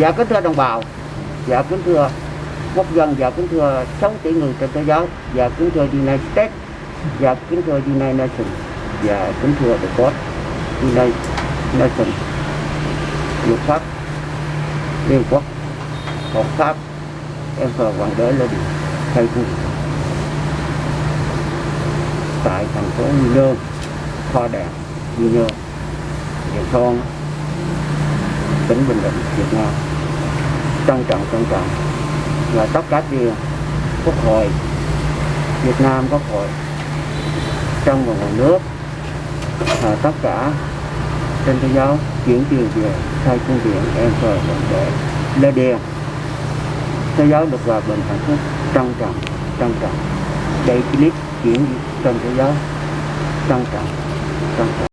Dạ kính thưa đồng bào, dạ kính thưa quốc dân, dạ kính thưa 6 tỷ người trên thế giới, dạ kính thưa United States, dạ kính thưa United Nations, dạ kính thưa The God, United Nations, luật pháp, Liên Quốc, Hợp pháp, em thờ Hoàng đế lên thay quân tại thành phố Quy Nhơn, Kho Đèn, Quy Nhơn, Điện Son, tỉnh Bình Định, Việt Nam trân trọng trân trọng. Và tất cả điều quốc hội, Việt Nam quốc hội, trong và ngoài nước và tất cả trên thế giới chuyển tiền về thay phương tiện em rồi đồng đế Lê Điền thế giới được hòa bình, hạnh phúc, trân trọng trân trọng. Đây clip chuyển trên thế giới. Trân trọng trân trọng.